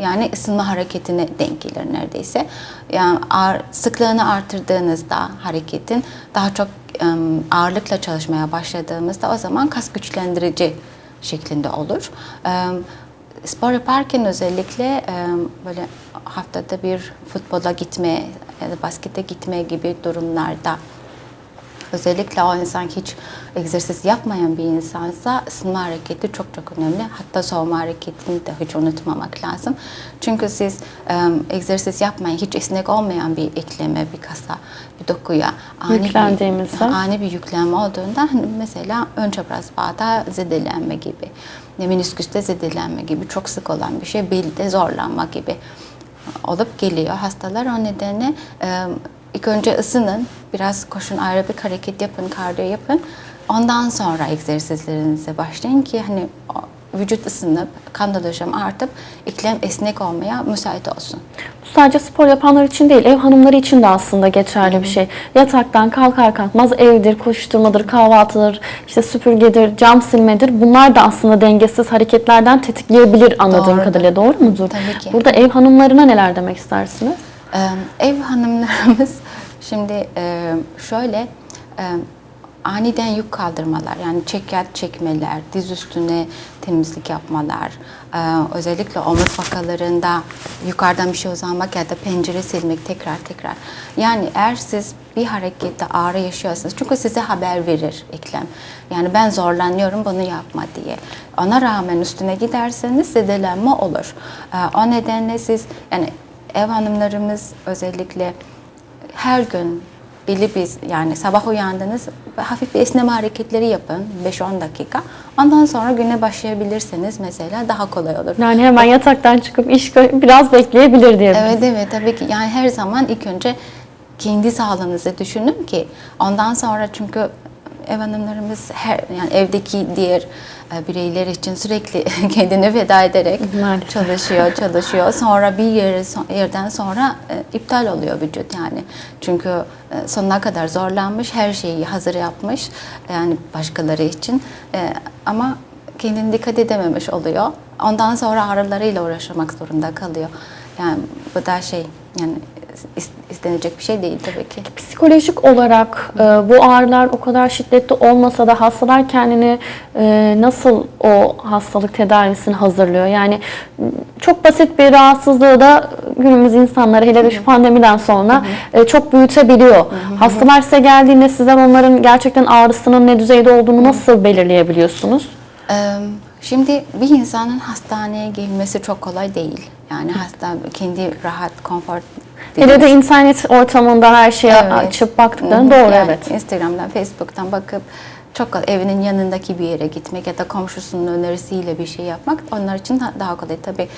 yani ısınma hareketine denk gelir neredeyse. Yani ağır, sıklığını artırdığınızda hareketin daha çok ağırlıkla çalışmaya başladığımızda o zaman kas güçlendirici şeklinde olur. Spor yaparken özellikle böyle haftada bir futbola gitme ya da baskete gitme gibi durumlarda özellikle o insan hiç egzersiz yapmayan bir insansa ısınma hareketi çok çok önemli. Hatta soğuma hareketini de hiç unutmamak lazım. Çünkü siz e, egzersiz yapmayın, hiç esnek olmayan bir ekleme, bir kasa, bir dokuya ani bir, ani bir yüklenme olduğunda hani mesela ön çapraz bağda zedelenme gibi, menisküste zedelenme gibi çok sık olan bir şey, belde zorlanma gibi olup geliyor hastalar. O nedenle e, ilk önce ısının, biraz koşun, aerobik hareket yapın, kardiyo yapın. Ondan sonra egzersizlerinize başlayın ki hani vücut ısınıp, kan dolaşımı artıp iklem esnek olmaya müsait olsun. Bu sadece spor yapanlar için değil, ev hanımları için de aslında geçerli bir şey. Yataktan kalkar kalkmaz evdir, koşturmadır, kahvaltıdır, işte süpürgedir, cam silmedir. Bunlar da aslında dengesiz hareketlerden tetikleyebilir anladığım Doğru. kadarıyla. Doğru mudur? Tabii ki. Burada ev hanımlarına neler demek istersiniz? Ee, ev hanımlarımız şimdi e, şöyle e, aniden yük kaldırmalar yani çekyat çekmeler, diz üstüne temizlik yapmalar, e, özellikle omuz fakalarında yukarıdan bir şey uzanmak ya da pencere silmek tekrar tekrar. Yani eğer siz bir harekette ağrı yaşıyorsanız çünkü size haber verir eklem. Yani ben zorlanıyorum bunu yapma diye. Ona rağmen üstüne giderseniz zedelenme olur. E, o nedenle siz yani ev hanımlarımız özellikle her gün belli biz yani sabah uyandınız hafif bir esneme hareketleri yapın 5-10 dakika. Ondan sonra güne başlayabilirseniz mesela daha kolay olur. Yani hemen yataktan çıkıp iş biraz bekleyebilir diye. Evet evet tabii ki yani her zaman ilk önce kendi sağlığınızı düşünün ki ondan sonra çünkü ev hanımlarımız her yani evdeki diğer bireyler için sürekli kendini feda ederek Maalesef. çalışıyor, çalışıyor. Sonra bir yer, yerden sonra e, iptal oluyor vücut yani. Çünkü e, sonuna kadar zorlanmış, her şeyi hazır yapmış yani başkaları için. E, ama kendini dikkat edememiş oluyor. Ondan sonra ağrılarıyla uğraşmak zorunda kalıyor. Yani bu da şey yani istenecek bir şey değil tabii ki. Psikolojik olarak e, bu ağrılar o kadar şiddetli olmasa da hastalar kendini e, nasıl o hastalık tedavisini hazırlıyor? Yani çok basit bir rahatsızlığı da günümüz insanları hele de şu pandemiden sonra e, çok büyütebiliyor. Hastalar size geldiğinde sizler onların gerçekten ağrısının ne düzeyde olduğunu nasıl belirleyebiliyorsunuz? Şimdi bir insanın hastaneye gelmesi çok kolay değil. Yani hasta kendi rahat, konfor Hele de internet ortamında her şeye Evet. açıp baktıklarını doğru yani evet. Instagram'dan, Facebook'tan bakıp çok evinin yanındaki bir yere gitmek ya da komşusunun önerisiyle bir şey yapmak onlar için da- daha kolay. Tabii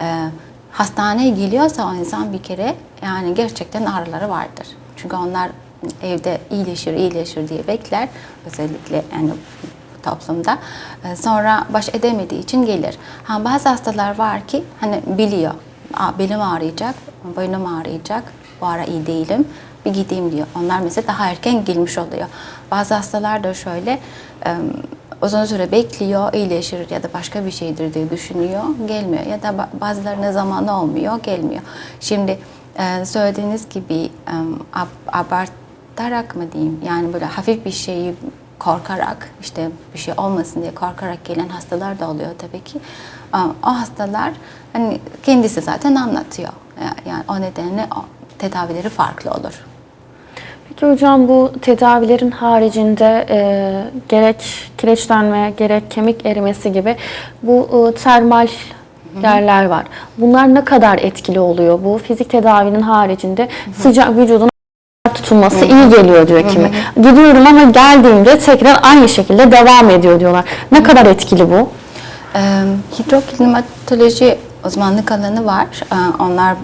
e, hastaneye geliyorsa o insan bir kere yani gerçekten ağrıları vardır. Çünkü onlar evde iyileşir, iyileşir diye bekler. Özellikle yani toplumda. E, Sonra baş edemediği için gelir. Ha, bazı hastalar var ki hani biliyor. Aa, belim ağrıyacak, boynum ağrıyacak, bu ara iyi değilim, bir gideyim diyor. Onlar mesela daha erken gelmiş oluyor. Bazı hastalar da şöyle e, uzun süre bekliyor, iyileşir ya da başka bir şeydir diye düşünüyor, gelmiyor. Ya da ba- bazılarına zamanı olmuyor, gelmiyor. Şimdi e, söylediğiniz gibi ab- abartarak mı diyeyim, yani böyle hafif bir şeyi korkarak işte bir şey olmasın diye korkarak gelen hastalar da oluyor tabii ki. O hastalar hani kendisi zaten anlatıyor. Ya- Yani o nedenle o tedavileri farklı olur. Peki hocam bu tedavilerin haricinde e, gerek kireçlenme gerek kemik erimesi gibi bu e, termal yerler var. Bunlar ne kadar etkili oluyor? Bu fizik tedavinin haricinde sıcak vücudun tutulması iyi geliyor diyor kimi. Gidiyorum ama geldiğimde tekrar aynı şekilde devam ediyor diyorlar. Ne kadar etkili bu? Hidroklimatoloji uzmanlık alanı var. Onlar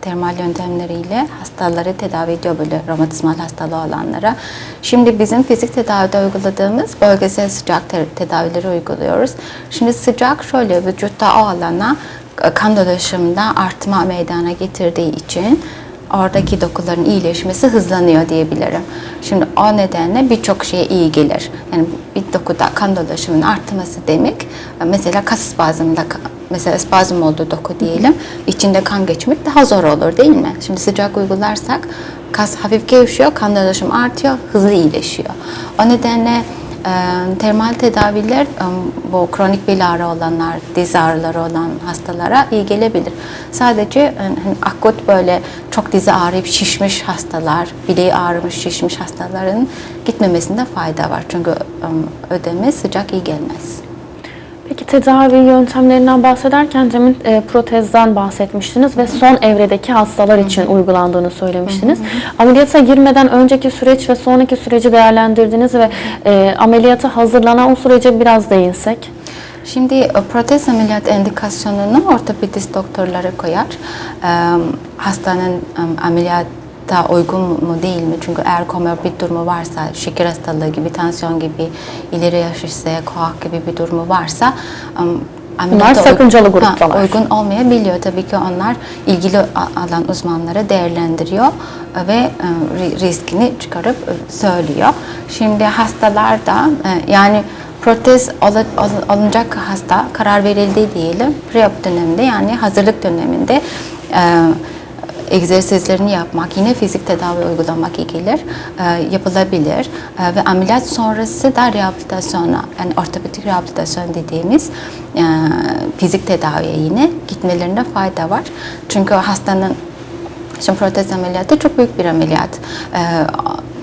termal yöntemleriyle hastaları tedavi ediyor böyle romatizmal hastalığı olanlara. Şimdi bizim fizik tedavide uyguladığımız bölgesel sıcak te- tedavileri uyguluyoruz. Şimdi sıcak şöyle vücutta o alana e, kan dolaşımında artma meydana getirdiği için oradaki dokuların iyileşmesi hızlanıyor diyebilirim. Şimdi o nedenle birçok şeye iyi gelir. Yani bir dokuda kan dolaşımının artması demek mesela kas spazmında mesela spazm olduğu doku diyelim içinde kan geçmek daha zor olur değil mi? Şimdi sıcak uygularsak kas hafif gevşiyor, kan dolaşımı artıyor, hızlı iyileşiyor. O nedenle termal tedaviler bu kronik bel ağrı olanlar, diz ağrıları olan hastalara iyi gelebilir. Sadece hani akut böyle çok dizi ağrıyıp şişmiş hastalar, bileği ağrımış şişmiş hastaların gitmemesinde fayda var. Çünkü ödeme sıcak iyi gelmez. Peki tedavi yöntemlerinden bahsederken demin e, protezden bahsetmiştiniz ve son evredeki hastalar için uygulandığını söylemiştiniz. Ameliyata girmeden önceki süreç ve sonraki süreci değerlendirdiniz ve e, ameliyata hazırlanan o sürece biraz değinsek. Şimdi e, protez ameliyat indikasyonunu ortopedist doktorları koyar. E, hastanın ameliyat da uygun mu değil mi? Çünkü eğer komorbid durumu varsa, şeker hastalığı gibi, tansiyon gibi, ileri yaş ise, koak gibi bir durumu varsa uy- sakıncalı Ha, gruptalar. uygun olmayabiliyor. Tabii ki onlar ilgili alan uzmanları değerlendiriyor ve e, ri- riskini çıkarıp e, söylüyor. Şimdi hastalarda e, yani protez alı- alı- alınacak hasta karar verildi diyelim. Pre-op döneminde yani hazırlık döneminde e, egzersizlerini yapmak, yine fizik tedavi uygulamak gelir, e, yapılabilir. E, ve ameliyat sonrası da rehabilitasyona, yani ortopedik rehabilitasyon dediğimiz e, fizik tedaviye yine gitmelerinde fayda var. Çünkü hastanın Şimdi protez ameliyatı çok büyük bir ameliyat. Ee,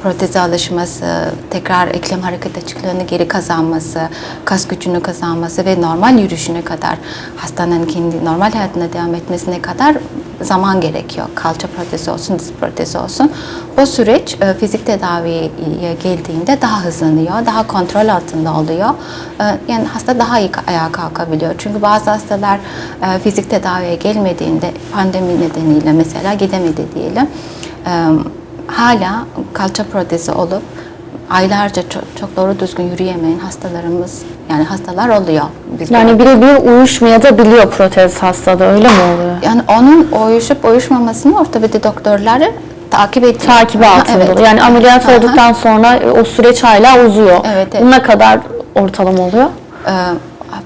proteze alışması, tekrar eklem hareket açıklığını geri kazanması, kas gücünü kazanması ve normal yürüyüşüne kadar hastanın kendi normal hayatına devam etmesine kadar zaman gerekiyor. Kalça protezi olsun, diz protezi olsun. O süreç e, fizik tedaviye geldiğinde daha hızlanıyor, daha kontrol altında oluyor. E, yani hasta daha iyi ayağa kalkabiliyor. Çünkü bazı hastalar e, fizik tedaviye gelmediğinde pandemi nedeniyle mesela gidemedi diyelim. Hala kalça protezi olup aylarca çok, çok doğru düzgün yürüyemeyen hastalarımız yani hastalar oluyor. Biz Yani birebir uyuşmaya da biliyor protez hastalığı öyle mi oluyor? yani onun uyuşup uyuşmamasını ortopedi doktorları takip ediyor. Takibi altında. evet. Yani ameliyat Aha. olduktan sonra e, o süreç hala uzuyor. Evet, evet. Ne kadar ortalama oluyor? Ee,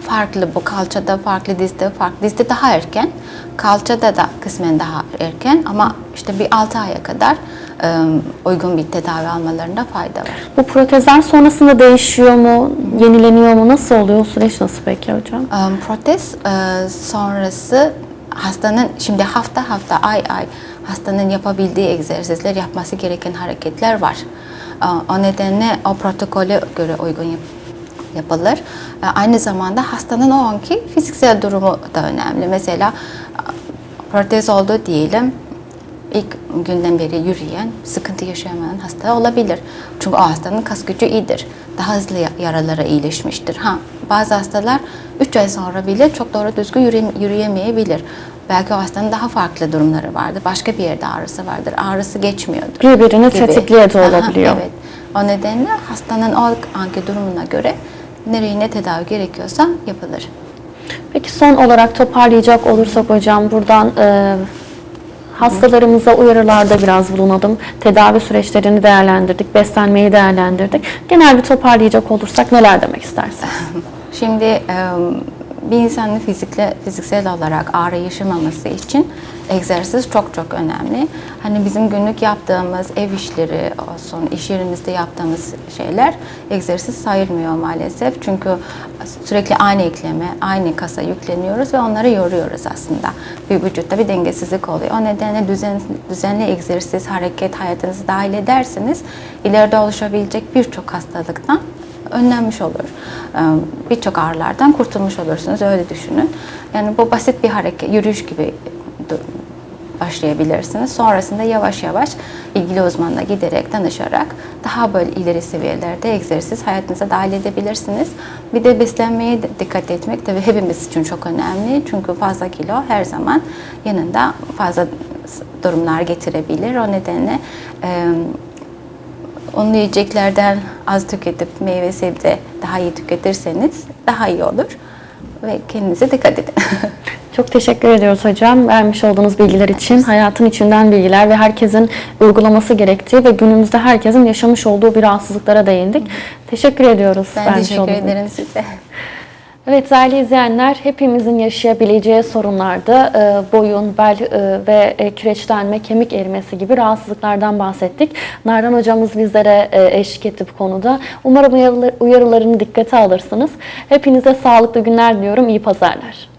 farklı bu kalçada farklı dizde farklı dizde daha erken kalçada da kısmen daha erken ama işte bir 6 aya kadar e, uygun bir tedavi almalarında fayda var. Bu protezler sonrasında değişiyor mu, yenileniyor mu, nasıl oluyor? O süreç nasıl peki hocam? Protez e, sonrası hastanın şimdi hafta hafta ay ay hastanın yapabildiği egzersizler yapması gereken hareketler var. O nedenle o protokole göre uygun yap- yapılır. Aynı zamanda hastanın o anki fiziksel durumu da önemli. Mesela protez oldu diyelim ilk günden beri yürüyen, sıkıntı yaşayamayan hasta olabilir. Çünkü o hastanın kas gücü iyidir. Daha hızlı ya- yaralara iyileşmiştir. Ha, bazı hastalar 3 ay sonra bile çok doğru düzgün yürüye- yürüyemeyebilir. Belki o hastanın daha farklı durumları vardır. Başka bir yerde ağrısı vardır. Ağrısı geçmiyordur. Birbirini gibi. tetikliğe de Aha, olabiliyor. evet. O nedenle hastanın o anki durumuna göre nereye ne tedavi gerekiyorsa yapılır. Peki son olarak toparlayacak olursak hocam buradan e, hastalarımıza uyarılarda biraz bulunalım. Tedavi süreçlerini değerlendirdik, beslenmeyi değerlendirdik. Genel bir toparlayacak olursak neler demek istersiniz? Şimdi e, bir insanın fizikle, fiziksel olarak ağrı yaşamaması için egzersiz çok çok önemli. Hani bizim günlük yaptığımız ev işleri olsun, iş yerimizde yaptığımız şeyler egzersiz sayılmıyor maalesef. Çünkü sürekli aynı ekleme, aynı kasa yükleniyoruz ve onları yoruyoruz aslında. Bir vücutta bir dengesizlik oluyor. O nedenle düzen, düzenli egzersiz, hareket hayatınızı dahil ederseniz ileride oluşabilecek birçok hastalıktan önlenmiş olur. Ee, Birçok ağrılardan kurtulmuş olursunuz öyle düşünün. Yani bu basit bir hareket, yürüyüş gibi başlayabilirsiniz. Sonrasında yavaş yavaş ilgili uzmanla giderek, danışarak daha böyle ileri seviyelerde egzersiz hayatınıza dahil edebilirsiniz. Bir de beslenmeye dikkat etmek tabii hepimiz için çok önemli. Çünkü fazla kilo her zaman yanında fazla durumlar getirebilir. O nedenle Unlu yiyeceklerden az tüketip meyve sebze daha iyi tüketirseniz daha iyi olur. Ve kendinize dikkat edin. Çok teşekkür ediyoruz hocam. Vermiş olduğunuz bilgiler için hayatın içinden bilgiler ve herkesin uygulaması gerektiği ve günümüzde herkesin yaşamış olduğu bir rahatsızlıklara değindik. Teşekkür ediyoruz. Ben teşekkür ederim size. Evet değerli izleyenler hepimizin yaşayabileceği sorunlarda e, boyun, bel e, ve e, kireçlenme, kemik erimesi gibi rahatsızlıklardan bahsettik. Nardan hocamız bizlere e, eşlik etti bu konuda. Umarım uyarılar- uyarılarını dikkate alırsınız. Hepinize sağlıklı günler diliyorum. İyi pazarlar.